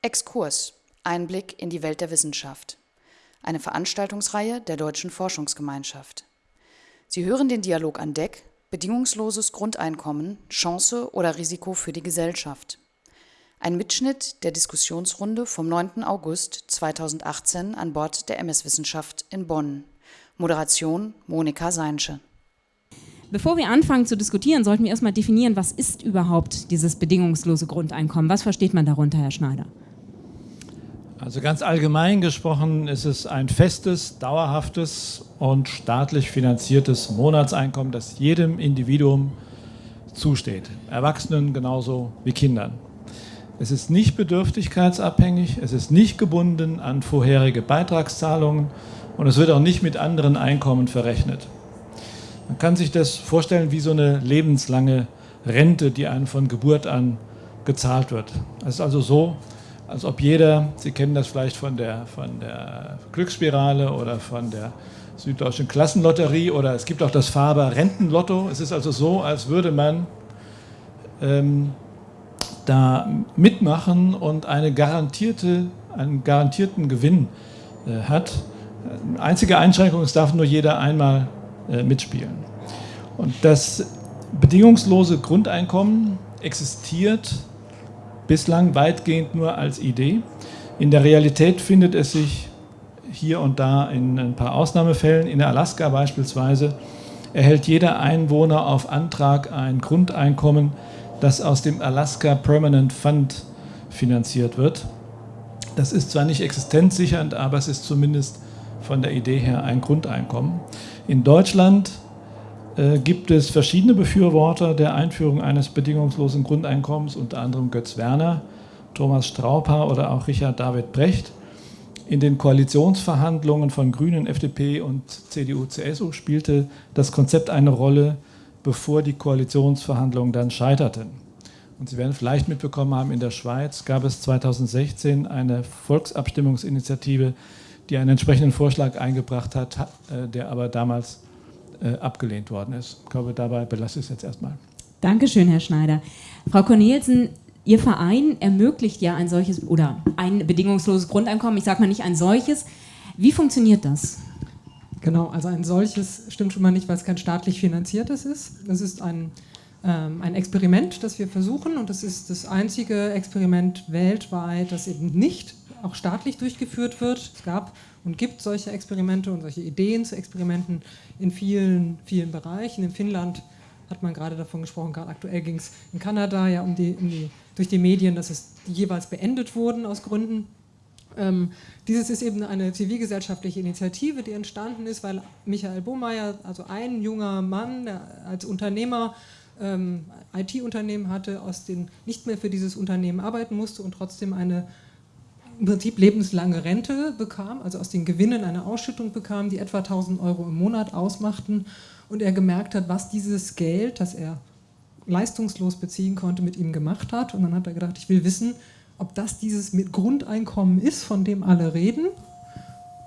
Exkurs. Einblick in die Welt der Wissenschaft. Eine Veranstaltungsreihe der Deutschen Forschungsgemeinschaft. Sie hören den Dialog an Deck Bedingungsloses Grundeinkommen, Chance oder Risiko für die Gesellschaft. Ein Mitschnitt der Diskussionsrunde vom 9. August 2018 an Bord der MS Wissenschaft in Bonn. Moderation Monika Seinsche. Bevor wir anfangen zu diskutieren, sollten wir erstmal definieren, was ist überhaupt dieses bedingungslose Grundeinkommen? Was versteht man darunter, Herr Schneider? Also ganz allgemein gesprochen ist es ein festes, dauerhaftes und staatlich finanziertes Monatseinkommen, das jedem Individuum zusteht. Erwachsenen genauso wie Kindern. Es ist nicht bedürftigkeitsabhängig, es ist nicht gebunden an vorherige Beitragszahlungen und es wird auch nicht mit anderen Einkommen verrechnet. Man kann sich das vorstellen wie so eine lebenslange Rente, die einem von Geburt an gezahlt wird. Es ist also so, als ob jeder, Sie kennen das vielleicht von der, von der Glücksspirale oder von der Süddeutschen Klassenlotterie oder es gibt auch das Faber Rentenlotto. Es ist also so, als würde man ähm, da mitmachen und eine garantierte, einen garantierten Gewinn äh, hat. Einzige Einschränkung, es darf nur jeder einmal äh, mitspielen. Und das bedingungslose Grundeinkommen existiert bislang weitgehend nur als Idee. In der Realität findet es sich hier und da in ein paar Ausnahmefällen, in Alaska beispielsweise, erhält jeder Einwohner auf Antrag ein Grundeinkommen, das aus dem Alaska Permanent Fund finanziert wird. Das ist zwar nicht existenzsichernd, aber es ist zumindest von der Idee her ein Grundeinkommen. In Deutschland gibt es verschiedene Befürworter der Einführung eines bedingungslosen Grundeinkommens, unter anderem Götz Werner, Thomas Strauper oder auch Richard David Brecht. In den Koalitionsverhandlungen von Grünen, FDP und CDU, CSU spielte das Konzept eine Rolle, bevor die Koalitionsverhandlungen dann scheiterten. Und Sie werden vielleicht mitbekommen haben, in der Schweiz gab es 2016 eine Volksabstimmungsinitiative, die einen entsprechenden Vorschlag eingebracht hat, äh, der aber damals äh, abgelehnt worden ist. Ich glaube, dabei belasse ich es jetzt erstmal. Dankeschön, Herr Schneider. Frau Cornelsen, Ihr Verein ermöglicht ja ein solches oder ein bedingungsloses Grundeinkommen. Ich sage mal nicht ein solches. Wie funktioniert das? Genau, also ein solches stimmt schon mal nicht, weil es kein staatlich finanziertes ist. Es ist ein, ähm, ein Experiment, das wir versuchen und das ist das einzige Experiment weltweit, das eben nicht auch staatlich durchgeführt wird. Es gab und gibt solche Experimente und solche Ideen zu Experimenten in vielen, vielen Bereichen. In Finnland hat man gerade davon gesprochen, gerade aktuell ging es in Kanada ja um die, um die, durch die Medien, dass es jeweils beendet wurden aus Gründen. Ähm, dieses ist eben eine zivilgesellschaftliche Initiative, die entstanden ist, weil Michael Bohmeier, also ein junger Mann, der als Unternehmer ähm, IT-Unternehmen hatte, aus den nicht mehr für dieses Unternehmen arbeiten musste und trotzdem eine im Prinzip lebenslange Rente bekam, also aus den Gewinnen eine Ausschüttung bekam, die etwa 1000 Euro im Monat ausmachten. Und er gemerkt hat, was dieses Geld, das er leistungslos beziehen konnte, mit ihm gemacht hat. Und dann hat er gedacht, ich will wissen, ob das dieses Grundeinkommen ist, von dem alle reden.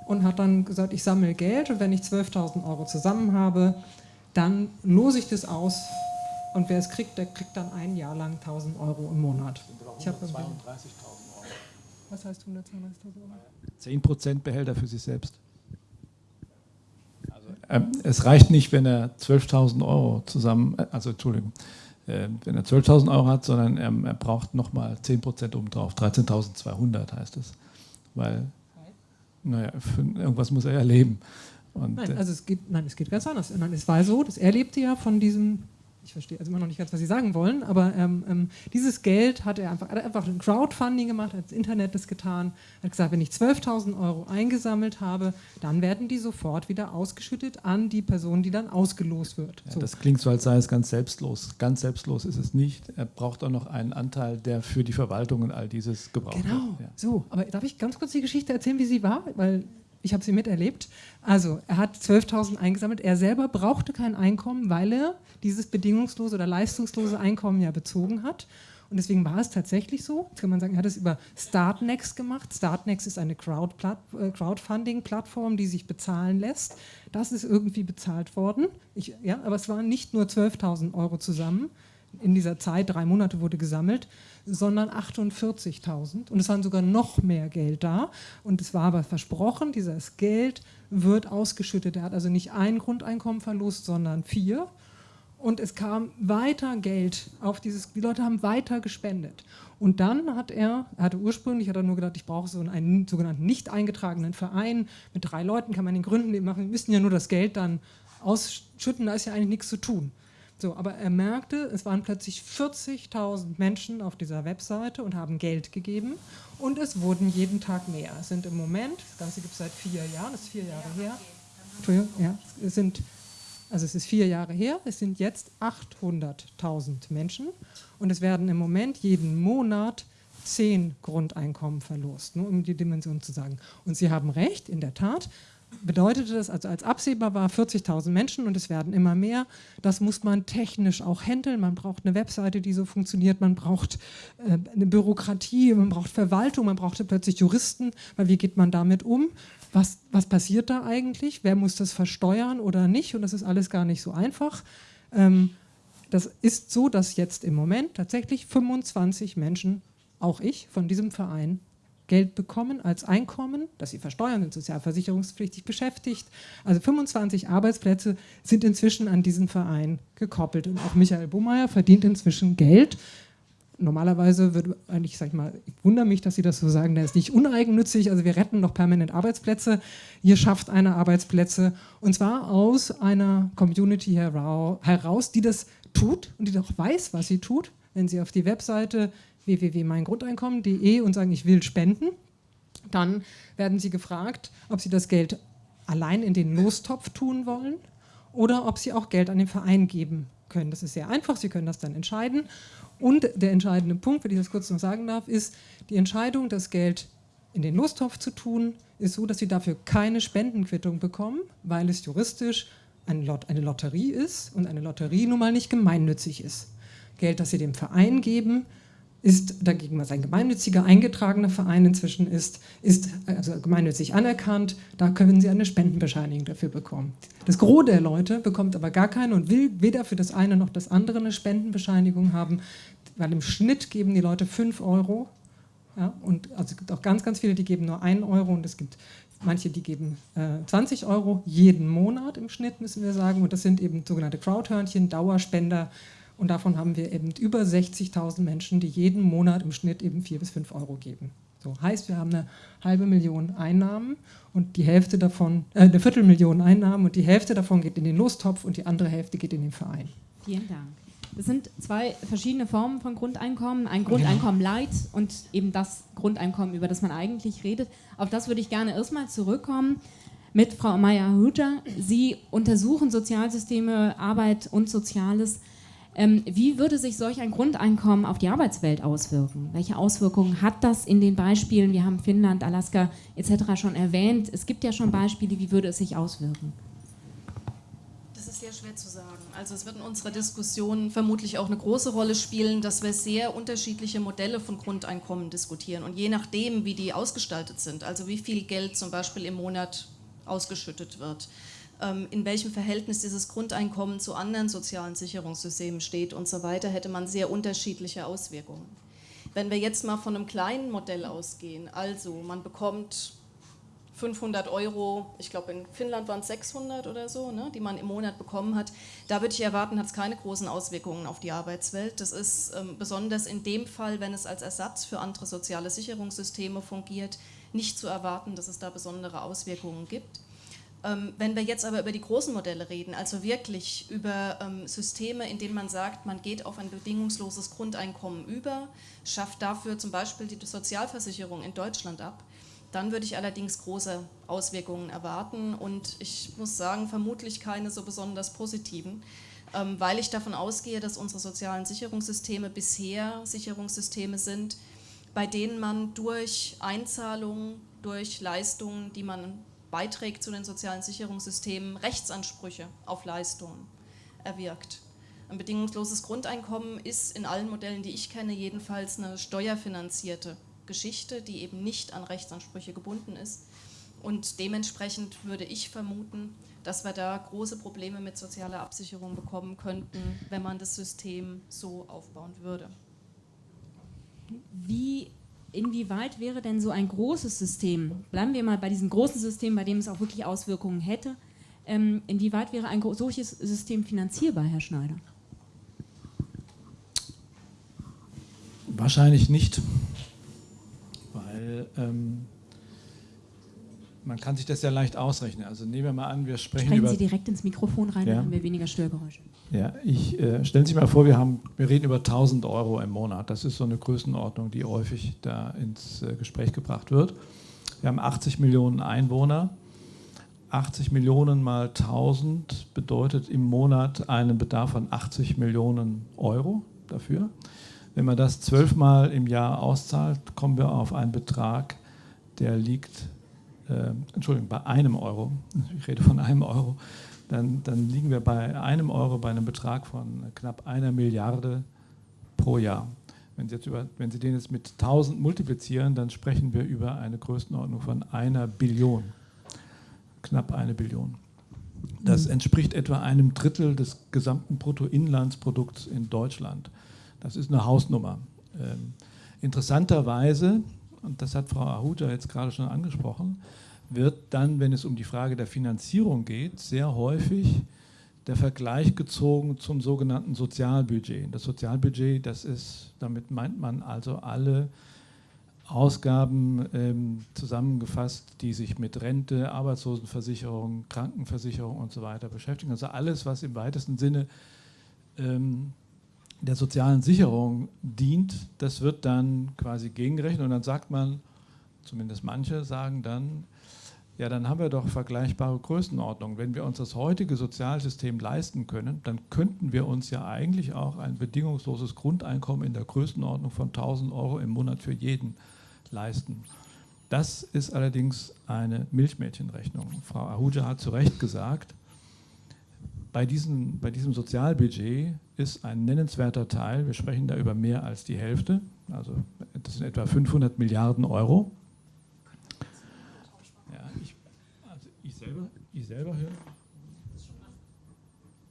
Und hat dann gesagt, ich sammle Geld und wenn ich 12.000 Euro zusammen habe, dann lose ich das aus. Und wer es kriegt, der kriegt dann ein Jahr lang 1.000 Euro im Monat. Ich habe 32.000 was heißt 132.000 Euro? 10 Prozent Behälter für sich selbst. Also, ähm, es reicht nicht, wenn er 12.000 Euro zusammen, äh, also Entschuldigung, äh, wenn er 12.000 Euro hat, sondern er, er braucht nochmal 10 Prozent obendrauf. 13.200 heißt es. Weil, naja, irgendwas muss er ja leben. Und, nein, äh, also es geht, nein, es geht ganz anders. Nein, es war so, dass er lebte ja von diesem ich verstehe also immer noch nicht ganz, was Sie sagen wollen, aber ähm, ähm, dieses Geld hat er einfach, hat einfach ein Crowdfunding gemacht, hat das Internet das getan, hat gesagt, wenn ich 12.000 Euro eingesammelt habe, dann werden die sofort wieder ausgeschüttet an die Person, die dann ausgelost wird. Ja, so. Das klingt so, als sei es ganz selbstlos. Ganz selbstlos ist es nicht. Er braucht auch noch einen Anteil, der für die Verwaltung und all dieses gebraucht genau. wird. Genau, ja. so. Aber darf ich ganz kurz die Geschichte erzählen, wie sie war? Weil ich habe sie miterlebt. Also er hat 12.000 eingesammelt. Er selber brauchte kein Einkommen, weil er dieses bedingungslose oder leistungslose Einkommen ja bezogen hat. Und deswegen war es tatsächlich so. Jetzt kann man sagen, er hat es über Startnext gemacht. Startnext ist eine äh, Crowdfunding-Plattform, die sich bezahlen lässt. Das ist irgendwie bezahlt worden. Ich, ja, aber es waren nicht nur 12.000 Euro zusammen. In dieser Zeit, drei Monate wurde gesammelt, sondern 48.000. Und es waren sogar noch mehr Geld da. Und es war aber versprochen, dieses Geld wird ausgeschüttet. Er hat also nicht ein Grundeinkommen verlust, sondern vier. Und es kam weiter Geld auf dieses, die Leute haben weiter gespendet. Und dann hat er, er hatte ursprünglich, hat er nur gedacht, ich brauche so einen sogenannten nicht eingetragenen Verein. Mit drei Leuten kann man den gründen, die machen, müssen ja nur das Geld dann ausschütten, da ist ja eigentlich nichts zu tun. So, aber er merkte, es waren plötzlich 40.000 Menschen auf dieser Webseite und haben Geld gegeben und es wurden jeden Tag mehr. Es sind im Moment, das Ganze gibt es seit vier Jahren, das ist vier Jahre her. Ja, es sind, also es ist vier Jahre her, es sind jetzt 800.000 Menschen und es werden im Moment jeden Monat zehn Grundeinkommen verlost, nur um die Dimension zu sagen. Und Sie haben recht, in der Tat, bedeutete das, also als absehbar war, 40.000 Menschen und es werden immer mehr. Das muss man technisch auch handeln. Man braucht eine Webseite, die so funktioniert. Man braucht äh, eine Bürokratie, man braucht Verwaltung, man braucht plötzlich Juristen, weil wie geht man damit um? Was, was passiert da eigentlich? Wer muss das versteuern oder nicht? Und das ist alles gar nicht so einfach. Ähm, das ist so, dass jetzt im Moment tatsächlich 25 Menschen, auch ich, von diesem Verein Geld bekommen als Einkommen, das sie versteuern, sind sozialversicherungspflichtig beschäftigt. Also 25 Arbeitsplätze sind inzwischen an diesen Verein gekoppelt. Und auch Michael Bummeier verdient inzwischen Geld. Normalerweise würde eigentlich, sag ich mal, ich wundere mich, dass Sie das so sagen, der ist nicht uneigennützig, also wir retten noch permanent Arbeitsplätze. Ihr schafft eine Arbeitsplätze und zwar aus einer Community heraus, die das tut und die doch weiß, was sie tut. Wenn Sie auf die Webseite www.meingrundeinkommen.de und sagen, ich will spenden, dann werden Sie gefragt, ob Sie das Geld allein in den Lostopf tun wollen oder ob Sie auch Geld an den Verein geben können. Das ist sehr einfach, Sie können das dann entscheiden. Und der entscheidende Punkt, wenn ich das kurz noch sagen darf, ist, die Entscheidung, das Geld in den Lostopf zu tun, ist so, dass Sie dafür keine Spendenquittung bekommen, weil es juristisch eine Lotterie ist und eine Lotterie nun mal nicht gemeinnützig ist. Geld, das Sie dem Verein geben, ist dagegen, was ein gemeinnütziger eingetragener Verein inzwischen ist, ist also gemeinnützig anerkannt, da können Sie eine Spendenbescheinigung dafür bekommen. Das Gros der Leute bekommt aber gar keine und will weder für das eine noch das andere eine Spendenbescheinigung haben, weil im Schnitt geben die Leute 5 Euro ja, und also es gibt auch ganz, ganz viele, die geben nur 1 Euro und es gibt manche, die geben äh, 20 Euro jeden Monat im Schnitt, müssen wir sagen und das sind eben sogenannte Crowdhörnchen, Dauerspender, und davon haben wir eben über 60.000 Menschen, die jeden Monat im Schnitt eben 4 bis 5 Euro geben. So heißt, wir haben eine halbe Million Einnahmen und die Hälfte davon, äh, eine Viertelmillion Einnahmen und die Hälfte davon geht in den Lostopf und die andere Hälfte geht in den Verein. Vielen Dank. Das sind zwei verschiedene Formen von Grundeinkommen. Ein Grundeinkommen Light und eben das Grundeinkommen, über das man eigentlich redet. Auf das würde ich gerne erstmal zurückkommen mit Frau Meyer-Huja. Sie untersuchen Sozialsysteme, Arbeit und Soziales ähm, wie würde sich solch ein Grundeinkommen auf die Arbeitswelt auswirken? Welche Auswirkungen hat das in den Beispielen? Wir haben Finnland, Alaska etc. schon erwähnt. Es gibt ja schon Beispiele. Wie würde es sich auswirken? Das ist sehr schwer zu sagen. Also es wird in unserer Diskussion vermutlich auch eine große Rolle spielen, dass wir sehr unterschiedliche Modelle von Grundeinkommen diskutieren. Und je nachdem, wie die ausgestaltet sind, also wie viel Geld zum Beispiel im Monat ausgeschüttet wird, in welchem Verhältnis dieses Grundeinkommen zu anderen sozialen Sicherungssystemen steht und so weiter, hätte man sehr unterschiedliche Auswirkungen. Wenn wir jetzt mal von einem kleinen Modell ausgehen, also man bekommt 500 Euro, ich glaube in Finnland waren es 600 oder so, ne, die man im Monat bekommen hat. Da würde ich erwarten, hat es keine großen Auswirkungen auf die Arbeitswelt. Das ist ähm, besonders in dem Fall, wenn es als Ersatz für andere soziale Sicherungssysteme fungiert, nicht zu erwarten, dass es da besondere Auswirkungen gibt. Ähm, wenn wir jetzt aber über die großen Modelle reden, also wirklich über ähm, Systeme, in denen man sagt, man geht auf ein bedingungsloses Grundeinkommen über, schafft dafür zum Beispiel die Sozialversicherung in Deutschland ab, dann würde ich allerdings große Auswirkungen erwarten und ich muss sagen, vermutlich keine so besonders positiven, ähm, weil ich davon ausgehe, dass unsere sozialen Sicherungssysteme bisher Sicherungssysteme sind, bei denen man durch Einzahlungen, durch Leistungen, die man beiträgt zu den sozialen Sicherungssystemen, Rechtsansprüche auf Leistungen erwirkt. Ein bedingungsloses Grundeinkommen ist in allen Modellen, die ich kenne, jedenfalls eine steuerfinanzierte Geschichte, die eben nicht an Rechtsansprüche gebunden ist. Und dementsprechend würde ich vermuten, dass wir da große Probleme mit sozialer Absicherung bekommen könnten, wenn man das System so aufbauen würde. Wie, inwieweit wäre denn so ein großes System, bleiben wir mal bei diesem großen System, bei dem es auch wirklich Auswirkungen hätte, ähm, inwieweit wäre ein solches System finanzierbar, Herr Schneider? Wahrscheinlich nicht, weil ähm, man kann sich das ja leicht ausrechnen. Also nehmen wir mal an, wir sprechen Sprechen über... Sie direkt ins Mikrofon rein, Ja. dann haben wir weniger Störgeräusche. Ja, ich äh, stellen Sie sich mal vor, wir, haben, wir reden über 1000 Euro im Monat. Das ist so eine Größenordnung, die häufig da ins äh, Gespräch gebracht wird. Wir haben 80 Millionen Einwohner. 80 Millionen mal 1000 bedeutet im Monat einen Bedarf von 80 Millionen Euro dafür. Wenn man das zwölfmal im Jahr auszahlt, kommen wir auf einen Betrag, der liegt, äh, Entschuldigung, bei einem Euro. Ich rede von einem Euro dann, dann liegen wir bei einem Euro bei einem Betrag von knapp einer Milliarde pro Jahr. Wenn Sie, jetzt über, wenn Sie den jetzt mit 1000 multiplizieren, dann sprechen wir über eine Größenordnung von einer Billion. Knapp eine Billion. Das entspricht etwa einem Drittel des gesamten Bruttoinlandsprodukts in Deutschland. Das ist eine Hausnummer. Ähm, interessanterweise, und das hat Frau Ahuta jetzt gerade schon angesprochen, wird dann, wenn es um die Frage der Finanzierung geht, sehr häufig der Vergleich gezogen zum sogenannten Sozialbudget. Das Sozialbudget, das ist, damit meint man also alle Ausgaben ähm, zusammengefasst, die sich mit Rente, Arbeitslosenversicherung, Krankenversicherung und so weiter beschäftigen. Also alles, was im weitesten Sinne ähm, der sozialen Sicherung dient, das wird dann quasi gegengerechnet und dann sagt man, zumindest manche sagen dann, ja, dann haben wir doch vergleichbare Größenordnungen. Wenn wir uns das heutige Sozialsystem leisten können, dann könnten wir uns ja eigentlich auch ein bedingungsloses Grundeinkommen in der Größenordnung von 1000 Euro im Monat für jeden leisten. Das ist allerdings eine Milchmädchenrechnung. Frau Ahuja hat zu Recht gesagt, bei diesem, bei diesem Sozialbudget ist ein nennenswerter Teil, wir sprechen da über mehr als die Hälfte, also das sind etwa 500 Milliarden Euro, ja, ich, also ich, selber, ich selber höre.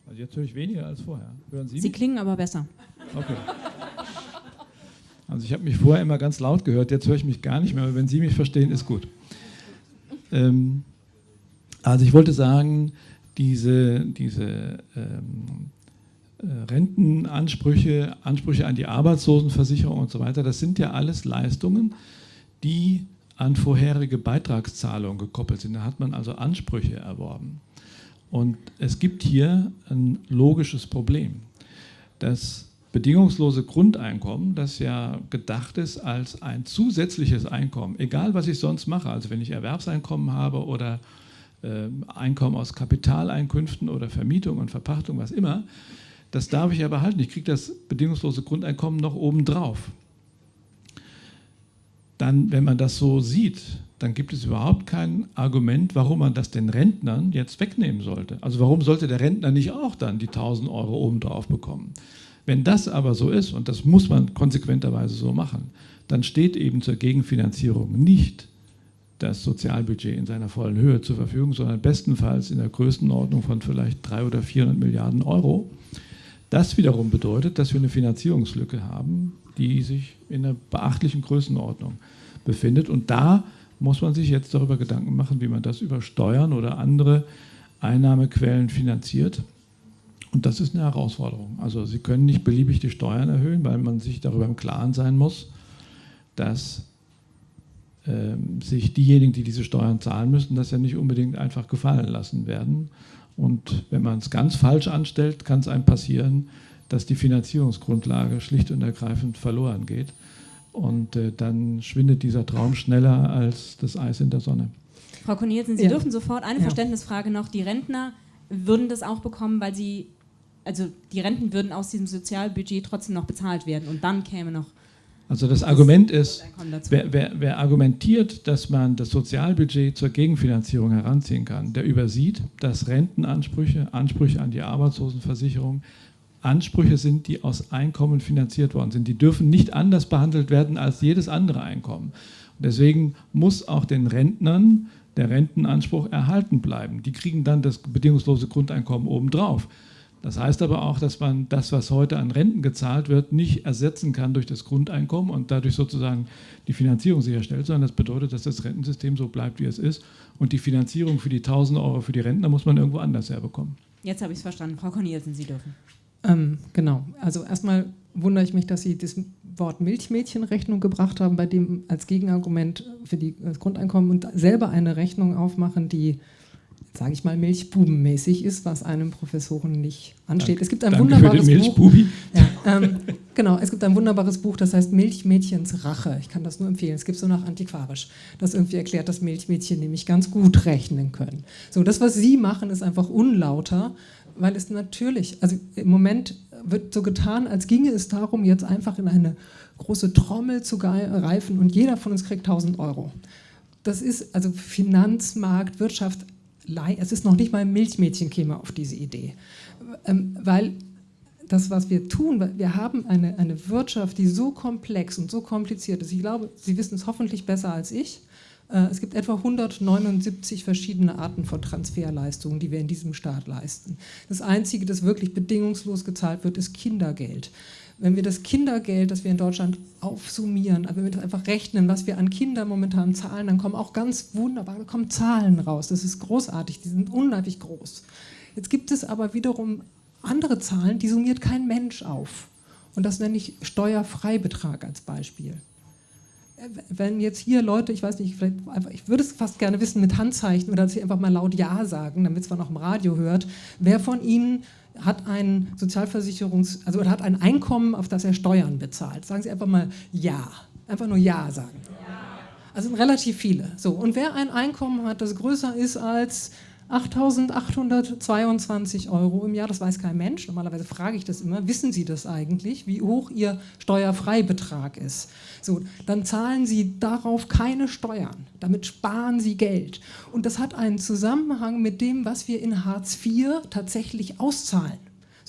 Also jetzt höre ich weniger als vorher. Hören Sie Sie mich? klingen aber besser. Okay. Also ich habe mich vorher immer ganz laut gehört, jetzt höre ich mich gar nicht mehr, aber wenn Sie mich verstehen, ist gut. Ähm, also ich wollte sagen, diese, diese ähm, äh, Rentenansprüche, Ansprüche an die Arbeitslosenversicherung und so weiter, das sind ja alles Leistungen, die an vorherige Beitragszahlungen gekoppelt sind. Da hat man also Ansprüche erworben. Und es gibt hier ein logisches Problem. Das bedingungslose Grundeinkommen, das ja gedacht ist als ein zusätzliches Einkommen, egal was ich sonst mache, also wenn ich Erwerbseinkommen habe oder Einkommen aus Kapitaleinkünften oder Vermietung und Verpachtung, was immer, das darf ich ja behalten. Ich kriege das bedingungslose Grundeinkommen noch obendrauf dann, wenn man das so sieht, dann gibt es überhaupt kein Argument, warum man das den Rentnern jetzt wegnehmen sollte. Also warum sollte der Rentner nicht auch dann die 1000 Euro obendrauf bekommen? Wenn das aber so ist, und das muss man konsequenterweise so machen, dann steht eben zur Gegenfinanzierung nicht das Sozialbudget in seiner vollen Höhe zur Verfügung, sondern bestenfalls in der Größenordnung von vielleicht 300 oder 400 Milliarden Euro. Das wiederum bedeutet, dass wir eine Finanzierungslücke haben, die sich in einer beachtlichen Größenordnung befindet. Und da muss man sich jetzt darüber Gedanken machen, wie man das über Steuern oder andere Einnahmequellen finanziert. Und das ist eine Herausforderung. Also Sie können nicht beliebig die Steuern erhöhen, weil man sich darüber im Klaren sein muss, dass sich diejenigen, die diese Steuern zahlen müssen, das ja nicht unbedingt einfach gefallen lassen werden. Und wenn man es ganz falsch anstellt, kann es einem passieren, dass die Finanzierungsgrundlage schlicht und ergreifend verloren geht. Und äh, dann schwindet dieser Traum schneller als das Eis in der Sonne. Frau Cornelsen, Sie Ja. dürfen sofort eine Ja. Verständnisfrage noch. Die Rentner würden das auch bekommen, weil sie, also die Renten würden aus diesem Sozialbudget trotzdem noch bezahlt werden und dann käme noch Also das Argument ist, wer, wer, wer argumentiert, dass man das Sozialbudget zur Gegenfinanzierung heranziehen kann, der übersieht, dass Rentenansprüche, Ansprüche an die Arbeitslosenversicherung Ansprüche sind, die aus Einkommen finanziert worden sind. Die dürfen nicht anders behandelt werden als jedes andere Einkommen. Und deswegen muss auch den Rentnern der Rentenanspruch erhalten bleiben. Die kriegen dann das bedingungslose Grundeinkommen obendrauf. Das heißt aber auch, dass man das, was heute an Renten gezahlt wird, nicht ersetzen kann durch das Grundeinkommen und dadurch sozusagen die Finanzierung sicherstellt, sondern das bedeutet, dass das Rentensystem so bleibt, wie es ist. Und die Finanzierung für die 1000 Euro für die Rentner muss man irgendwo anders herbekommen. Jetzt habe ich es verstanden. Frau Cornelissen, Sie dürfen. Ähm, genau. Also erstmal wundere ich mich, dass Sie das Wort Milchmädchenrechnung gebracht haben, bei dem als Gegenargument für die, das Grundeinkommen und selber eine Rechnung aufmachen, die sage ich mal, milchbubenmäßig ist, was einem Professoren nicht ansteht. Danke, es gibt ein wunderbares Buch. Ja, ähm, genau, es gibt ein wunderbares Buch, das heißt Milchmädchens Rache. Ich kann das nur empfehlen. Es gibt so nach antiquarisch, das irgendwie erklärt, dass Milchmädchen nämlich ganz gut rechnen können. So, das, was Sie machen, ist einfach unlauter, weil es natürlich, also im Moment wird so getan, als ginge es darum, jetzt einfach in eine große Trommel zu greifen und jeder von uns kriegt 1000 Euro. Das ist also Finanzmarkt, Wirtschaft es ist noch nicht mal ein Milchmädchen käme auf diese Idee. Ähm, weil das, was wir tun, wir haben eine, eine Wirtschaft, die so komplex und so kompliziert ist. Ich glaube, Sie wissen es hoffentlich besser als ich. Äh, es gibt etwa 179 verschiedene Arten von Transferleistungen, die wir in diesem Staat leisten. Das Einzige, das wirklich bedingungslos gezahlt wird, ist Kindergeld wenn wir das Kindergeld, das wir in Deutschland aufsummieren, aber wenn wir das einfach rechnen, was wir an Kinder momentan zahlen, dann kommen auch ganz wunderbar, da kommen Zahlen raus. Das ist großartig, die sind unheimlich groß. Jetzt gibt es aber wiederum andere Zahlen, die summiert kein Mensch auf. Und das nenne ich Steuerfreibetrag als Beispiel. Wenn jetzt hier Leute, ich weiß nicht, einfach, ich würde es fast gerne wissen mit Handzeichen oder dass sie einfach mal laut Ja sagen, damit es man auch im Radio hört, wer von Ihnen hat ein Sozialversicherungs-, also hat ein Einkommen, auf das er Steuern bezahlt. Sagen Sie einfach mal Ja. Einfach nur Ja sagen. Also sind relativ viele. So, und wer ein Einkommen hat, das größer ist als 8.822 Euro im Jahr, das weiß kein Mensch. Normalerweise frage ich das immer. Wissen Sie das eigentlich, wie hoch Ihr Steuerfreibetrag ist? So, dann zahlen Sie darauf keine Steuern. Damit sparen Sie Geld. Und das hat einen Zusammenhang mit dem, was wir in Hartz IV tatsächlich auszahlen.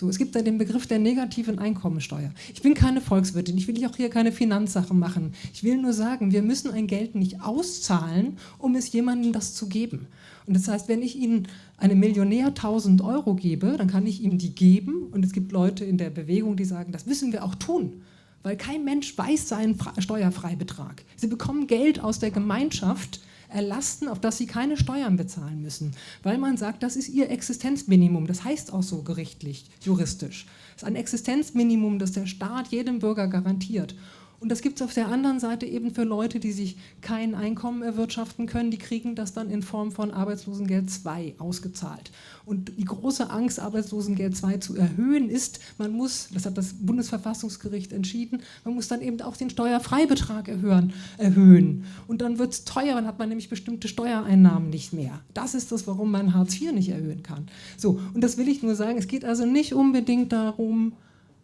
So, es gibt da den Begriff der negativen Einkommensteuer. Ich bin keine Volkswirtin, ich will auch hier keine Finanzsachen machen. Ich will nur sagen, wir müssen ein Geld nicht auszahlen, um es jemandem das zu geben. Und das heißt, wenn ich Ihnen einem Millionär 1000 Euro gebe, dann kann ich ihm die geben. Und es gibt Leute in der Bewegung, die sagen, das müssen wir auch tun. Weil kein Mensch weiß seinen Steuerfreibetrag. Sie bekommen Geld aus der Gemeinschaft, erlassen, auf das sie keine Steuern bezahlen müssen, weil man sagt, das ist ihr Existenzminimum. Das heißt auch so gerichtlich, juristisch. Das ist ein Existenzminimum, das der Staat jedem Bürger garantiert. Und das gibt es auf der anderen Seite eben für Leute, die sich kein Einkommen erwirtschaften können, die kriegen das dann in Form von Arbeitslosengeld 2 ausgezahlt. Und die große Angst, Arbeitslosengeld 2 zu erhöhen, ist, man muss, das hat das Bundesverfassungsgericht entschieden, man muss dann eben auch den Steuerfreibetrag erhöhen. erhöhen. Und dann wird es teuer, dann hat man nämlich bestimmte Steuereinnahmen nicht mehr. Das ist das, warum man Hartz IV nicht erhöhen kann. So, und das will ich nur sagen, es geht also nicht unbedingt darum,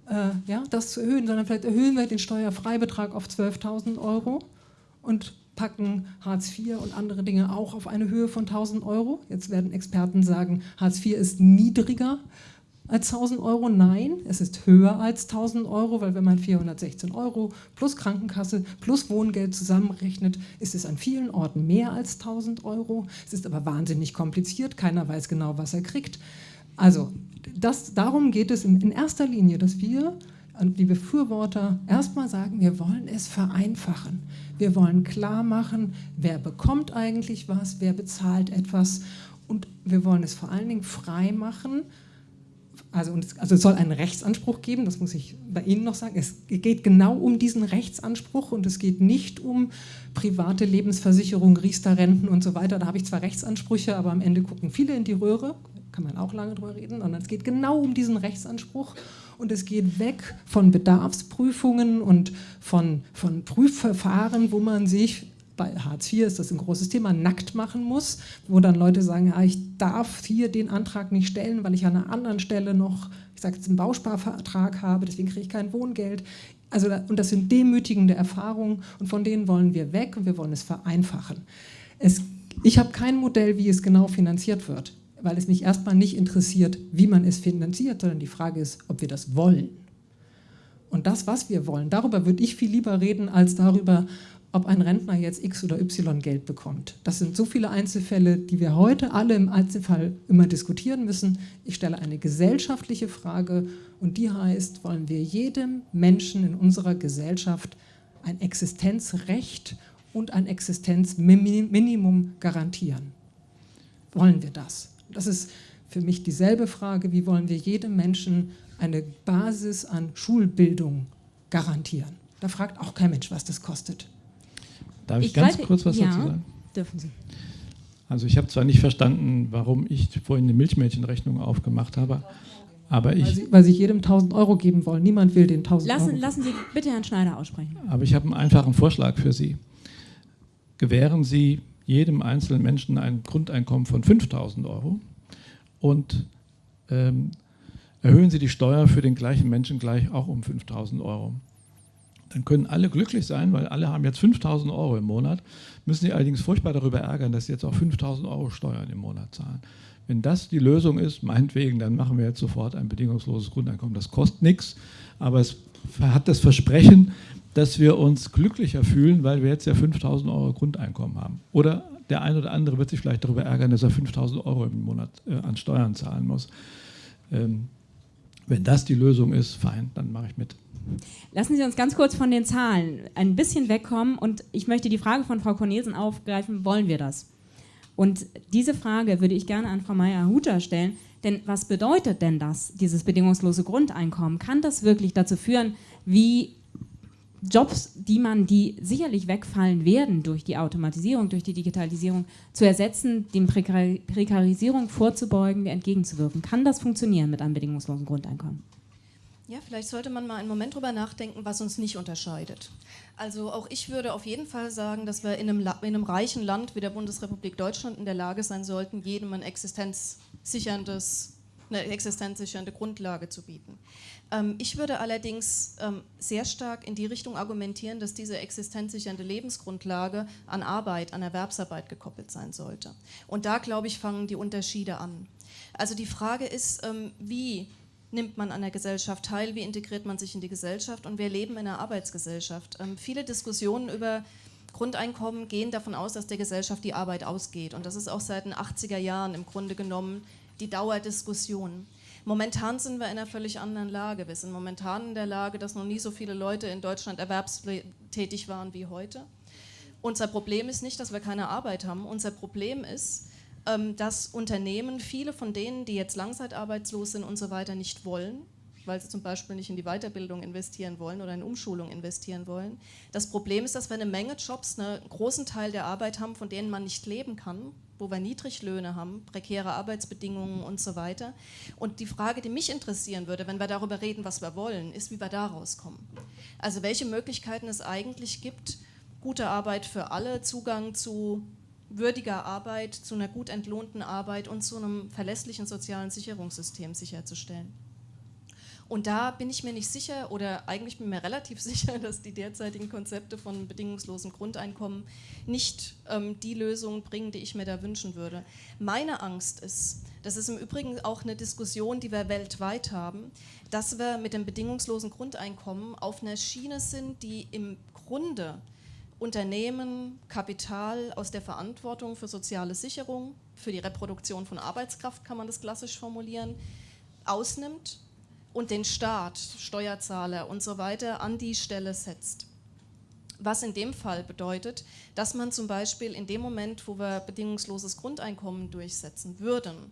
äh, ja, das zu erhöhen, sondern vielleicht erhöhen wir den Steuerfreibetrag auf 12.000 Euro und packen Hartz IV und andere Dinge auch auf eine Höhe von 1.000 Euro. Jetzt werden Experten sagen, Hartz IV ist niedriger als 1.000 Euro. Nein, es ist höher als 1.000 Euro, weil wenn man 416 Euro plus Krankenkasse plus Wohngeld zusammenrechnet, ist es an vielen Orten mehr als 1.000 Euro. Es ist aber wahnsinnig kompliziert, keiner weiß genau, was er kriegt. Also das, darum geht es in, erster Linie, dass wir, die Befürworter, erstmal sagen, wir wollen es vereinfachen. Wir wollen klar machen, wer bekommt eigentlich was, wer bezahlt etwas und wir wollen es vor allen Dingen frei machen, also, also es soll einen Rechtsanspruch geben, das muss ich bei Ihnen noch sagen. Es geht genau um diesen Rechtsanspruch und es geht nicht um private Lebensversicherung, Riester-Renten und so weiter. Da habe ich zwar Rechtsansprüche, aber am Ende gucken viele in die Röhre, kann man auch lange drüber reden, sondern es geht genau um diesen Rechtsanspruch und es geht weg von Bedarfsprüfungen und von, von Prüfverfahren, wo man sich bei Hartz IV ist das ein großes Thema, nackt machen muss, wo dann Leute sagen, ja, ich darf hier den Antrag nicht stellen, weil ich an einer anderen Stelle noch, ich sage jetzt einen Bausparvertrag habe, deswegen kriege ich kein Wohngeld. Also, und das sind demütigende Erfahrungen und von denen wollen wir weg und wir wollen es vereinfachen. Es, ich habe kein Modell, wie es genau finanziert wird weil es mich erstmal nicht interessiert, wie man es finanziert, sondern die Frage ist, ob wir das wollen. Und das, was wir wollen, darüber würde ich viel lieber reden, als darüber, ob ein Rentner jetzt X oder Y Geld bekommt. Das sind so viele Einzelfälle, die wir heute alle im Einzelfall immer diskutieren müssen. Ich stelle eine gesellschaftliche Frage und die heißt, wollen wir jedem Menschen in unserer Gesellschaft ein Existenzrecht und ein Existenzminimum garantieren? Wollen wir das? Das ist für mich dieselbe Frage, wie wollen wir jedem Menschen eine Basis an Schulbildung garantieren? Da fragt auch kein Mensch, was das kostet. Darf ich, ich ganz kurz was ja, dazu sagen? dürfen Sie. Also ich habe zwar nicht verstanden, warum ich vorhin eine Milchmädchenrechnung aufgemacht habe, aber ich... Weil Sie, weil Sie jedem 1000 Euro geben wollen. Niemand will den 1000 lassen, Euro. Lassen Sie bitte Herrn Schneider aussprechen. Aber ich habe einen einfachen Vorschlag für Sie. Gewähren Sie jedem einzelnen Menschen ein Grundeinkommen von 5000 Euro und ähm, erhöhen Sie die Steuer für den gleichen Menschen gleich auch um 5000 Euro. Dann können alle glücklich sein, weil alle haben jetzt 5000 Euro im Monat, müssen sie allerdings furchtbar darüber ärgern, dass sie jetzt auch 5000 Euro Steuern im Monat zahlen. Wenn das die Lösung ist, meinetwegen, dann machen wir jetzt sofort ein bedingungsloses Grundeinkommen. Das kostet nichts, aber es hat das Versprechen, dass wir uns glücklicher fühlen, weil wir jetzt ja 5000 Euro Grundeinkommen haben. Oder der eine oder andere wird sich vielleicht darüber ärgern, dass er 5000 Euro im Monat äh, an Steuern zahlen muss. Ähm, wenn das die Lösung ist, fein, dann mache ich mit. Lassen Sie uns ganz kurz von den Zahlen ein bisschen wegkommen und ich möchte die Frage von Frau Cornelsen aufgreifen, wollen wir das? Und diese Frage würde ich gerne an Frau Meyer-Huter stellen, denn was bedeutet denn das, dieses bedingungslose Grundeinkommen? Kann das wirklich dazu führen, wie Jobs, die man, die sicherlich wegfallen werden durch die Automatisierung, durch die Digitalisierung, zu ersetzen, dem Prekar Prekarisierung vorzubeugen, entgegenzuwirken? Kann das funktionieren mit einem bedingungslosen Grundeinkommen? Ja, vielleicht sollte man mal einen Moment drüber nachdenken, was uns nicht unterscheidet. Also auch ich würde auf jeden Fall sagen, dass wir in einem, in einem reichen Land wie der Bundesrepublik Deutschland in der Lage sein sollten, jedem ein existenzsicherndes eine existenzsichernde Grundlage zu bieten. Ähm, ich würde allerdings ähm, sehr stark in die Richtung argumentieren, dass diese existenzsichernde Lebensgrundlage an Arbeit, an Erwerbsarbeit gekoppelt sein sollte. Und da, glaube ich, fangen die Unterschiede an. Also die Frage ist, ähm, wie nimmt man an der Gesellschaft teil, wie integriert man sich in die Gesellschaft und wir leben in einer Arbeitsgesellschaft. Viele Diskussionen über Grundeinkommen gehen davon aus, dass der Gesellschaft die Arbeit ausgeht und das ist auch seit den 80er Jahren im Grunde genommen die Dauerdiskussion. Momentan sind wir in einer völlig anderen Lage. Wir sind momentan in der Lage, dass noch nie so viele Leute in Deutschland erwerbstätig waren wie heute. Unser Problem ist nicht, dass wir keine Arbeit haben. Unser Problem ist, ähm, dass Unternehmen, viele von denen, die jetzt langzeitarbeitslos sind und so weiter, nicht wollen, weil sie zum Beispiel nicht in die Weiterbildung investieren wollen oder in Umschulung investieren wollen. Das Problem ist, dass wir eine Menge Jobs, einen großen Teil der Arbeit haben, von denen man nicht leben kann, wo wir Niedriglöhne haben, prekäre Arbeitsbedingungen und so weiter. Und die Frage, die mich interessieren würde, wenn wir darüber reden, was wir wollen, ist, wie wir da rauskommen. Also welche Möglichkeiten es eigentlich gibt, gute Arbeit für alle, Zugang zu würdiger Arbeit, zu einer gut entlohnten Arbeit und zu einem verlässlichen sozialen Sicherungssystem sicherzustellen. Und da bin ich mir nicht sicher oder eigentlich bin ich mir relativ sicher, dass die derzeitigen Konzepte von bedingungslosem Grundeinkommen nicht ähm, die Lösungen bringen, die ich mir da wünschen würde. Meine Angst ist, das ist im Übrigen auch eine Diskussion, die wir weltweit haben, dass wir mit dem bedingungslosen Grundeinkommen auf einer Schiene sind, die im Grunde Unternehmen, Kapital aus der Verantwortung für soziale Sicherung, für die Reproduktion von Arbeitskraft, kann man das klassisch formulieren, ausnimmt und den Staat, Steuerzahler und so weiter an die Stelle setzt. Was in dem Fall bedeutet, dass man zum Beispiel in dem Moment, wo wir bedingungsloses Grundeinkommen durchsetzen würden,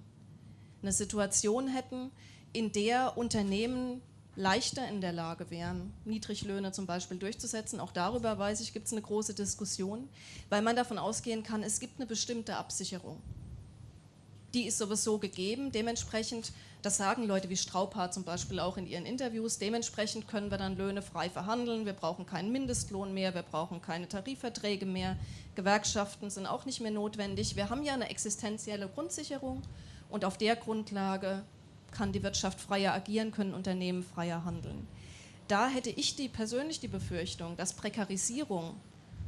eine Situation hätten, in der Unternehmen leichter in der Lage wären, Niedriglöhne zum Beispiel durchzusetzen. Auch darüber, weiß ich, gibt es eine große Diskussion, weil man davon ausgehen kann, es gibt eine bestimmte Absicherung. Die ist sowieso gegeben. Dementsprechend das sagen Leute wie Straubhaar zum Beispiel auch in ihren Interviews. Dementsprechend können wir dann Löhne frei verhandeln. Wir brauchen keinen Mindestlohn mehr, wir brauchen keine Tarifverträge mehr. Gewerkschaften sind auch nicht mehr notwendig. Wir haben ja eine existenzielle Grundsicherung und auf der Grundlage kann die Wirtschaft freier agieren, können Unternehmen freier handeln. Da hätte ich die, persönlich die Befürchtung, dass Prekarisierung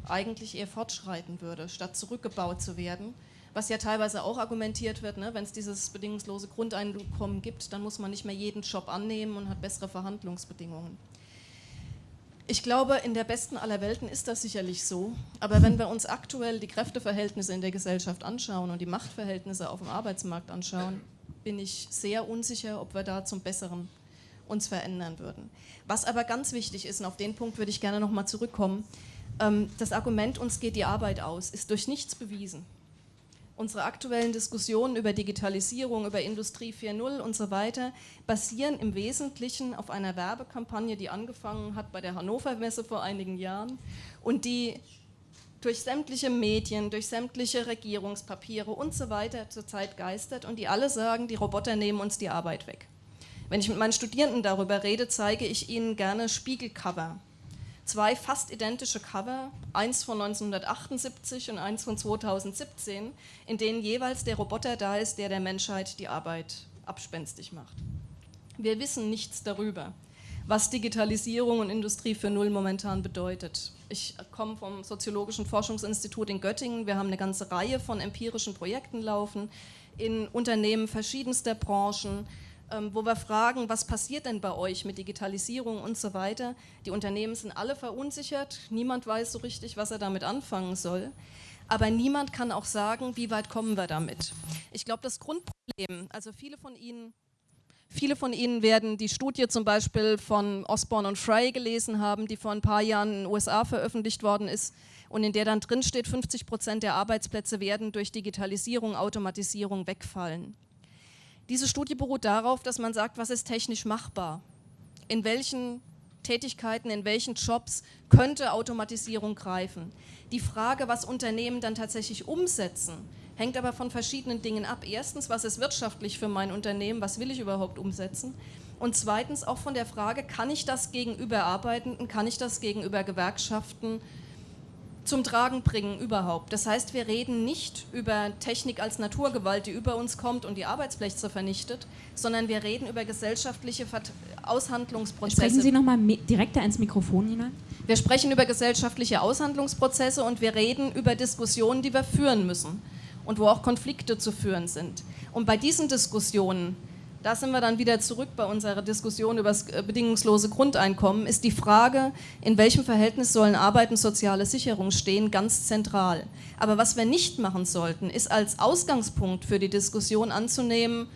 eigentlich eher fortschreiten würde, statt zurückgebaut zu werden was ja teilweise auch argumentiert wird, ne? wenn es dieses bedingungslose Grundeinkommen gibt, dann muss man nicht mehr jeden Job annehmen und hat bessere Verhandlungsbedingungen. Ich glaube, in der besten aller Welten ist das sicherlich so. Aber wenn wir uns aktuell die Kräfteverhältnisse in der Gesellschaft anschauen und die Machtverhältnisse auf dem Arbeitsmarkt anschauen, bin ich sehr unsicher, ob wir da zum Besseren uns verändern würden. Was aber ganz wichtig ist, und auf den Punkt würde ich gerne nochmal zurückkommen, ähm, das Argument, uns geht die Arbeit aus, ist durch nichts bewiesen. Unsere aktuellen Diskussionen über Digitalisierung, über Industrie 4.0 und so weiter basieren im Wesentlichen auf einer Werbekampagne, die angefangen hat bei der Hannover Messe vor einigen Jahren und die durch sämtliche Medien, durch sämtliche Regierungspapiere und so weiter zurzeit geistert und die alle sagen, die Roboter nehmen uns die Arbeit weg. Wenn ich mit meinen Studierenden darüber rede, zeige ich ihnen gerne Spiegelcover zwei fast identische Cover, eins von 1978 und eins von 2017, in denen jeweils der Roboter da ist, der der Menschheit die Arbeit abspenstig macht. Wir wissen nichts darüber, was Digitalisierung und Industrie für Null momentan bedeutet. Ich komme vom Soziologischen Forschungsinstitut in Göttingen. Wir haben eine ganze Reihe von empirischen Projekten laufen in Unternehmen verschiedenster Branchen, wo wir fragen, was passiert denn bei euch mit Digitalisierung und so weiter. Die Unternehmen sind alle verunsichert, niemand weiß so richtig, was er damit anfangen soll. Aber niemand kann auch sagen, wie weit kommen wir damit. Ich glaube, das Grundproblem, also viele von Ihnen Viele von Ihnen werden die Studie zum Beispiel von Osborne und Frey gelesen haben, die vor ein paar Jahren in den USA veröffentlicht worden ist und in der dann drin steht, 50 Prozent der Arbeitsplätze werden durch Digitalisierung, Automatisierung wegfallen. Diese Studie beruht darauf, dass man sagt, was ist technisch machbar? In welchen Tätigkeiten, in welchen Jobs könnte Automatisierung greifen? Die Frage, was Unternehmen dann tatsächlich umsetzen, hängt aber von verschiedenen Dingen ab. Erstens, was ist wirtschaftlich für mein Unternehmen? Was will ich überhaupt umsetzen? Und zweitens auch von der Frage, kann ich das gegenüber Arbeitenden, kann ich das gegenüber Gewerkschaften zum Tragen bringen überhaupt. Das heißt, wir reden nicht über Technik als Naturgewalt, die über uns kommt und die Arbeitsplätze vernichtet, sondern wir reden über gesellschaftliche Aushandlungsprozesse. Sprechen Sie nochmal direkter ins Mikrofon hinein. Wir sprechen über gesellschaftliche Aushandlungsprozesse und wir reden über Diskussionen, die wir führen müssen und wo auch Konflikte zu führen sind. Und bei diesen Diskussionen da sind wir dann wieder zurück bei unserer Diskussion über das äh, bedingungslose Grundeinkommen, ist die Frage, in welchem Verhältnis sollen Arbeit und soziale Sicherung stehen, ganz zentral. Aber was wir nicht machen sollten, ist als Ausgangspunkt für die Diskussion anzunehmen,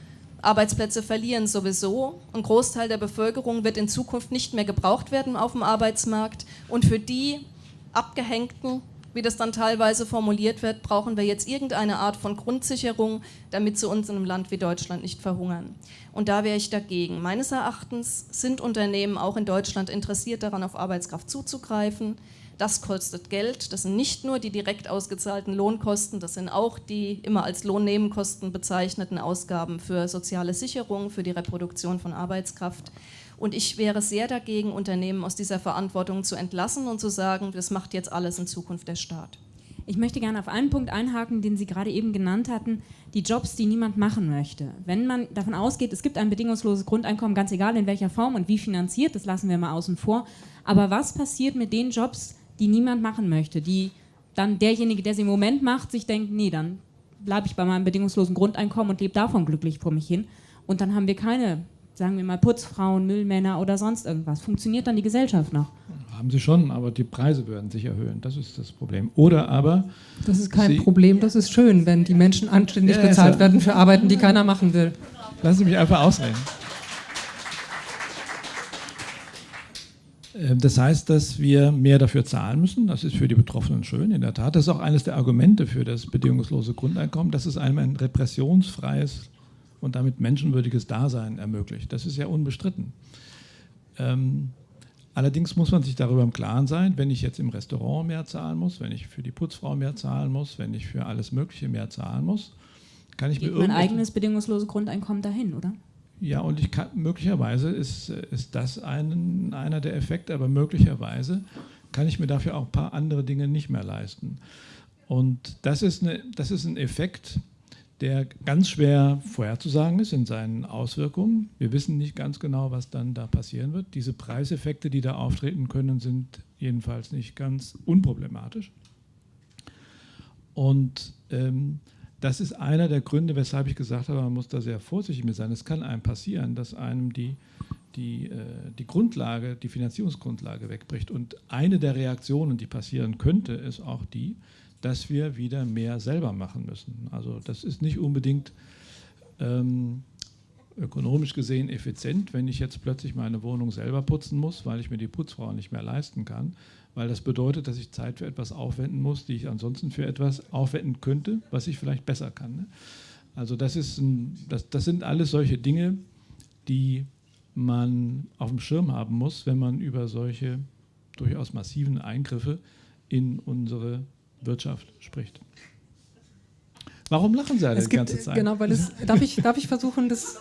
Arbeitsplätze verlieren sowieso. Ein Großteil der Bevölkerung wird in Zukunft nicht mehr gebraucht werden auf dem Arbeitsmarkt. Und für die Abgehängten wie das dann teilweise formuliert wird, brauchen wir jetzt irgendeine Art von Grundsicherung, damit sie uns in einem Land wie Deutschland nicht verhungern. Und da wäre ich dagegen. Meines Erachtens sind Unternehmen auch in Deutschland interessiert daran, auf Arbeitskraft zuzugreifen. Das kostet Geld. Das sind nicht nur die direkt ausgezahlten Lohnkosten, das sind auch die immer als Lohnnebenkosten bezeichneten Ausgaben für soziale Sicherung, für die Reproduktion von Arbeitskraft. Und ich wäre sehr dagegen, Unternehmen aus dieser Verantwortung zu entlassen und zu sagen, das macht jetzt alles in Zukunft der Staat. Ich möchte gerne auf einen Punkt einhaken, den Sie gerade eben genannt hatten, die Jobs, die niemand machen möchte. Wenn man davon ausgeht, es gibt ein bedingungsloses Grundeinkommen, ganz egal in welcher Form und wie finanziert, das lassen wir mal außen vor. Aber was passiert mit den Jobs, die niemand machen möchte, die dann derjenige, der sie im Moment macht, sich denkt, nee, dann bleibe ich bei meinem bedingungslosen Grundeinkommen und lebe davon glücklich vor mich hin. Und dann haben wir keine sagen wir mal Putzfrauen, Müllmänner oder sonst irgendwas. Funktioniert dann die Gesellschaft noch? Haben sie schon, aber die Preise werden sich erhöhen. Das ist das Problem. Oder aber. Das ist kein Problem, das ist schön, wenn die Menschen anständig ja, bezahlt werden für Arbeiten, die keiner machen will. Lassen Sie mich einfach ausreden. Ähm, das heißt, dass wir mehr dafür zahlen müssen. Das ist für die Betroffenen schön, in der Tat. Das ist auch eines der Argumente für das bedingungslose Grundeinkommen, dass es einem ein repressionsfreies und damit menschenwürdiges Dasein ermöglicht. Das ist ja unbestritten. Ähm, allerdings muss man sich darüber im Klaren sein, wenn ich jetzt im Restaurant mehr zahlen muss, wenn ich für die Putzfrau mehr zahlen muss, wenn ich für alles Mögliche mehr zahlen muss, kann ich Geht mir mein eigenes bedingungsloses Grundeinkommen dahin, oder? Ja, und ich kann, möglicherweise ist, ist das ein, einer der Effekte, aber möglicherweise kann ich mir dafür auch ein paar andere Dinge nicht mehr leisten. Und das ist, eine, das ist ein Effekt, der ganz schwer vorherzusagen ist in seinen Auswirkungen. Wir wissen nicht ganz genau, was dann da passieren wird. Diese Preiseffekte, die da auftreten können, sind jedenfalls nicht ganz unproblematisch. Und ähm, das ist einer der Gründe, weshalb ich gesagt habe, man muss da sehr vorsichtig mit sein. Es kann einem passieren, dass einem die, die, äh, die Grundlage, die Finanzierungsgrundlage wegbricht. Und eine der Reaktionen, die passieren könnte, ist auch die, dass wir wieder mehr selber machen müssen. Also das ist nicht unbedingt ähm, ökonomisch gesehen effizient, wenn ich jetzt plötzlich meine Wohnung selber putzen muss, weil ich mir die Putzfrau nicht mehr leisten kann, weil das bedeutet, dass ich Zeit für etwas aufwenden muss, die ich ansonsten für etwas aufwenden könnte, was ich vielleicht besser kann. Ne? Also das, ist ein, das, das sind alles solche Dinge, die man auf dem Schirm haben muss, wenn man über solche durchaus massiven Eingriffe in unsere Wirtschaft spricht. Warum lachen Sie alle die ganze Zeit? Genau, weil es, darf ich, darf ich versuchen, das...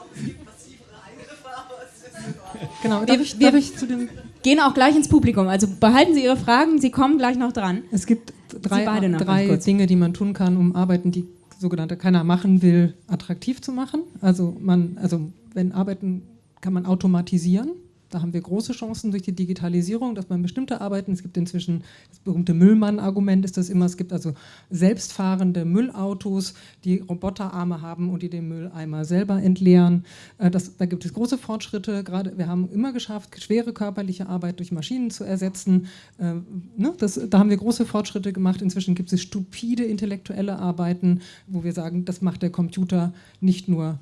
Genau, darf ich, darf ich zu dem gehen auch gleich ins Publikum. Also behalten Sie Ihre Fragen, Sie kommen gleich noch dran. Es gibt drei, drei Dinge, die man tun kann, um Arbeiten, die sogenannte keiner machen will, attraktiv zu machen. Also man, also wenn Arbeiten kann man automatisieren. Da haben wir große Chancen durch die Digitalisierung, dass man bestimmte Arbeiten, es gibt inzwischen das berühmte Müllmann-Argument, ist das immer, es gibt also selbstfahrende Müllautos, die Roboterarme haben und die den Mülleimer selber entleeren. Äh, das, da gibt es große Fortschritte, gerade wir haben immer geschafft, schwere körperliche Arbeit durch Maschinen zu ersetzen. Äh, ne, das, da haben wir große Fortschritte gemacht. Inzwischen gibt es stupide intellektuelle Arbeiten, wo wir sagen, das macht der Computer nicht nur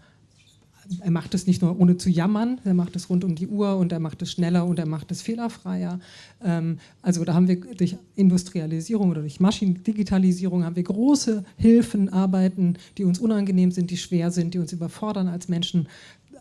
er macht es nicht nur ohne zu jammern, er macht es rund um die Uhr und er macht es schneller und er macht es fehlerfreier. Ähm, also da haben wir durch Industrialisierung oder durch Maschinendigitalisierung haben wir große Hilfen, Arbeiten, die uns unangenehm sind, die schwer sind, die uns überfordern als Menschen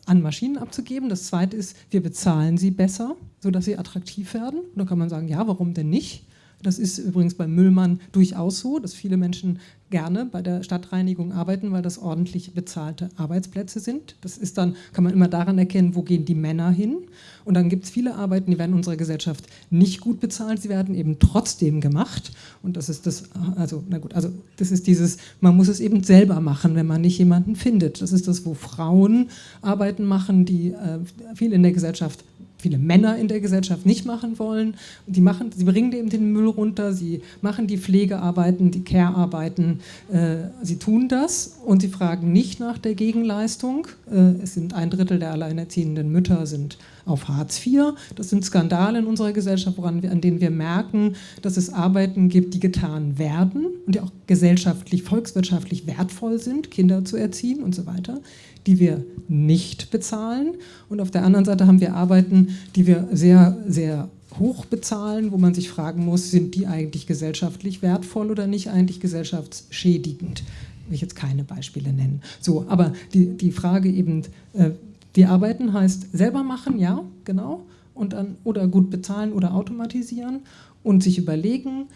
an Maschinen abzugeben. Das zweite ist, wir bezahlen sie besser, sodass sie attraktiv werden. Und dann kann man sagen, ja, warum denn nicht? Das ist übrigens beim Müllmann durchaus so, dass viele Menschen gerne bei der Stadtreinigung arbeiten, weil das ordentlich bezahlte Arbeitsplätze sind. Das ist dann, kann man immer daran erkennen, wo gehen die Männer hin. Und dann gibt es viele Arbeiten, die werden in unserer Gesellschaft nicht gut bezahlt, sie werden eben trotzdem gemacht. Und das ist das, also, na gut, also das ist dieses, man muss es eben selber machen, wenn man nicht jemanden findet. Das ist das, wo Frauen Arbeiten machen, die äh, viel in der Gesellschaft viele Männer in der Gesellschaft nicht machen wollen. Die machen, sie bringen eben den Müll runter, sie machen die Pflegearbeiten, die Care-Arbeiten, äh, sie tun das und sie fragen nicht nach der Gegenleistung. Äh, es sind ein Drittel der alleinerziehenden Mütter sind auf Hartz IV. Das sind Skandale in unserer Gesellschaft, woran wir, an denen wir merken, dass es Arbeiten gibt, die getan werden und die auch gesellschaftlich, volkswirtschaftlich wertvoll sind, Kinder zu erziehen und so weiter die wir nicht bezahlen. Und auf der anderen Seite haben wir Arbeiten, die wir sehr, sehr hoch bezahlen, wo man sich fragen muss, sind die eigentlich gesellschaftlich wertvoll oder nicht eigentlich gesellschaftsschädigend? Will ich jetzt keine Beispiele nennen. So, aber die, die Frage eben, äh, die Arbeiten heißt selber machen, ja, genau, und dann oder gut bezahlen oder automatisieren und sich überlegen,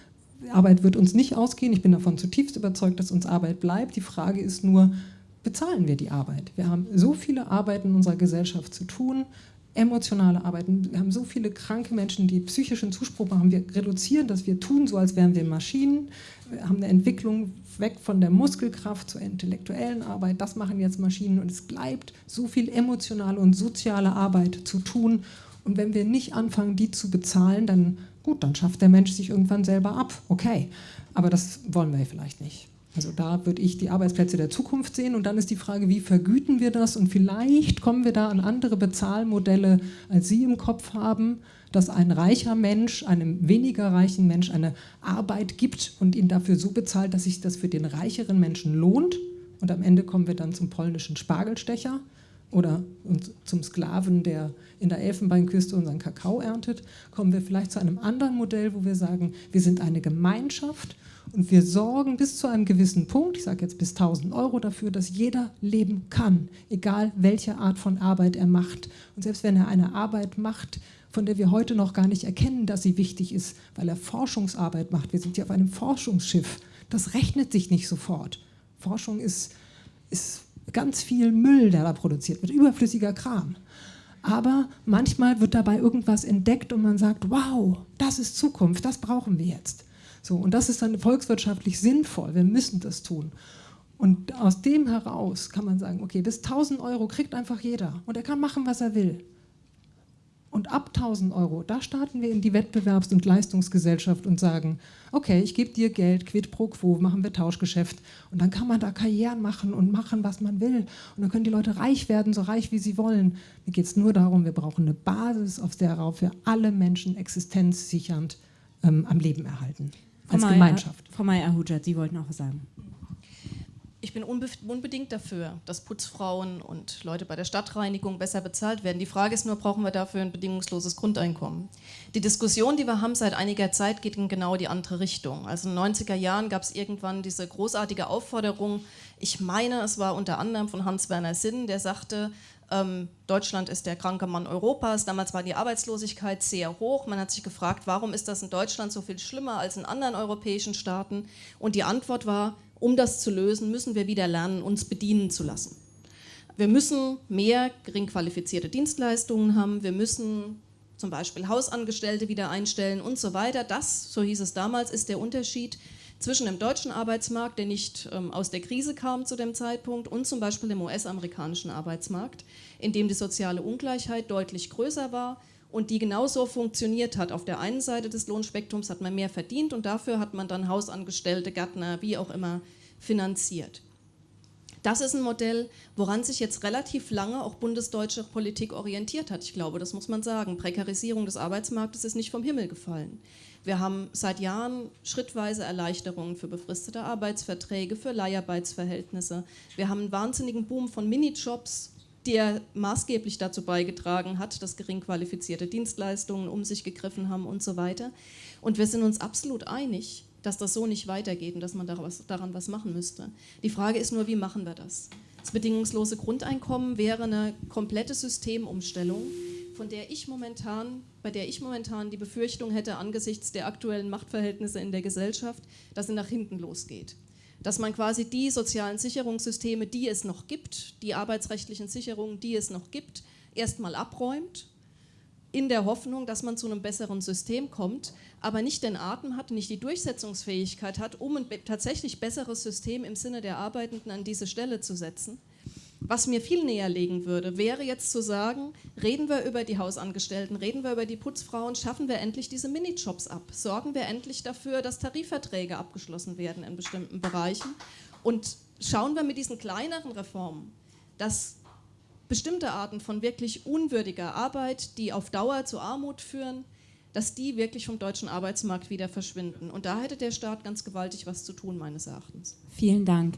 Arbeit wird uns nicht ausgehen, ich bin davon zutiefst überzeugt, dass uns Arbeit bleibt. Die Frage ist nur, bezahlen wir die Arbeit. Wir haben so viele Arbeiten in unserer Gesellschaft zu tun, emotionale Arbeiten. Wir haben so viele kranke Menschen, die psychischen Zuspruch machen. Wir reduzieren das, wir tun so, als wären wir Maschinen. Wir haben eine Entwicklung weg von der Muskelkraft zur intellektuellen Arbeit. Das machen jetzt Maschinen und es bleibt so viel emotionale und soziale Arbeit zu tun. Und wenn wir nicht anfangen, die zu bezahlen, dann gut, dann schafft der Mensch sich irgendwann selber ab. Okay, aber das wollen wir vielleicht nicht. Also da würde ich die Arbeitsplätze der Zukunft sehen. Und dann ist die Frage, wie vergüten wir das? Und vielleicht kommen wir da an andere Bezahlmodelle, als Sie im Kopf haben, dass ein reicher Mensch einem weniger reichen Mensch eine Arbeit gibt und ihn dafür so bezahlt, dass sich das für den reicheren Menschen lohnt. Und am Ende kommen wir dann zum polnischen Spargelstecher oder zum Sklaven, der in der Elfenbeinküste unseren Kakao erntet, kommen wir vielleicht zu einem anderen Modell, wo wir sagen, wir sind eine Gemeinschaft und wir sorgen bis zu einem gewissen Punkt, ich sage jetzt bis 1000 Euro dafür, dass jeder leben kann, egal welche Art von Arbeit er macht. Und selbst wenn er eine Arbeit macht, von der wir heute noch gar nicht erkennen, dass sie wichtig ist, weil er Forschungsarbeit macht. Wir sind hier auf einem Forschungsschiff. Das rechnet sich nicht sofort. Forschung ist, ist ganz viel Müll, der da produziert wird, überflüssiger Kram. Aber manchmal wird dabei irgendwas entdeckt und man sagt, wow, das ist Zukunft, das brauchen wir jetzt. So, und das ist dann volkswirtschaftlich sinnvoll, wir müssen das tun. Und aus dem heraus kann man sagen, okay, bis 1000 Euro kriegt einfach jeder und er kann machen, was er will. Und ab 1000 Euro, da starten wir in die Wettbewerbs- und Leistungsgesellschaft und sagen, okay, ich gebe dir Geld, quid pro quo, machen wir Tauschgeschäft. Und dann kann man da Karrieren machen und machen, was man will. Und dann können die Leute reich werden, so reich, wie sie wollen. Mir geht es nur darum, wir brauchen eine Basis, auf der wir alle Menschen existenzsichernd ähm, am Leben erhalten. Als Frau Gemeinschaft. Frau Meyer-Hujat, Sie wollten auch was sagen. Ich bin unbedingt dafür, dass Putzfrauen und Leute bei der Stadtreinigung besser bezahlt werden. Die Frage ist nur, brauchen wir dafür ein bedingungsloses Grundeinkommen? Die Diskussion, die wir haben seit einiger Zeit, geht in genau die andere Richtung. Also in den 90er Jahren gab es irgendwann diese großartige Aufforderung, ich meine, es war unter anderem von Hans-Werner Sinn, der sagte, ähm, Deutschland ist der kranke Mann Europas. Damals war die Arbeitslosigkeit sehr hoch. Man hat sich gefragt, warum ist das in Deutschland so viel schlimmer als in anderen europäischen Staaten? Und die Antwort war, um das zu lösen, müssen wir wieder lernen, uns bedienen zu lassen. Wir müssen mehr gering qualifizierte Dienstleistungen haben, wir müssen zum Beispiel Hausangestellte wieder einstellen und so weiter. Das, so hieß es damals, ist der Unterschied zwischen dem deutschen Arbeitsmarkt, der nicht ähm, aus der Krise kam zu dem Zeitpunkt, und zum Beispiel dem US-amerikanischen Arbeitsmarkt, in dem die soziale Ungleichheit deutlich größer war und die genauso funktioniert hat. Auf der einen Seite des Lohnspektrums hat man mehr verdient und dafür hat man dann Hausangestellte, Gärtner, wie auch immer finanziert. Das ist ein Modell, woran sich jetzt relativ lange auch bundesdeutsche Politik orientiert hat. Ich glaube, das muss man sagen. Prekarisierung des Arbeitsmarktes ist nicht vom Himmel gefallen. Wir haben seit Jahren schrittweise Erleichterungen für befristete Arbeitsverträge, für Leiharbeitsverhältnisse. Wir haben einen wahnsinnigen Boom von Minijobs, der maßgeblich dazu beigetragen hat, dass gering qualifizierte Dienstleistungen um sich gegriffen haben und so weiter. Und wir sind uns absolut einig, dass das so nicht weitergeht und dass man daran was machen müsste. Die Frage ist nur, wie machen wir das? Das bedingungslose Grundeinkommen wäre eine komplette Systemumstellung, von der ich momentan, bei der ich momentan die Befürchtung hätte, angesichts der aktuellen Machtverhältnisse in der Gesellschaft, dass sie nach hinten losgeht dass man quasi die sozialen Sicherungssysteme, die es noch gibt, die arbeitsrechtlichen Sicherungen, die es noch gibt, erstmal abräumt, in der Hoffnung, dass man zu einem besseren System kommt, aber nicht den Atem hat, nicht die Durchsetzungsfähigkeit hat, um ein tatsächlich besseres System im Sinne der Arbeitenden an diese Stelle zu setzen. Was mir viel näher legen würde, wäre jetzt zu sagen, reden wir über die Hausangestellten, reden wir über die Putzfrauen, schaffen wir endlich diese Minijobs ab, sorgen wir endlich dafür, dass Tarifverträge abgeschlossen werden in bestimmten Bereichen und schauen wir mit diesen kleineren Reformen, dass bestimmte Arten von wirklich unwürdiger Arbeit, die auf Dauer zu Armut führen, dass die wirklich vom deutschen Arbeitsmarkt wieder verschwinden. Und da hätte der Staat ganz gewaltig was zu tun, meines Erachtens. Vielen Dank.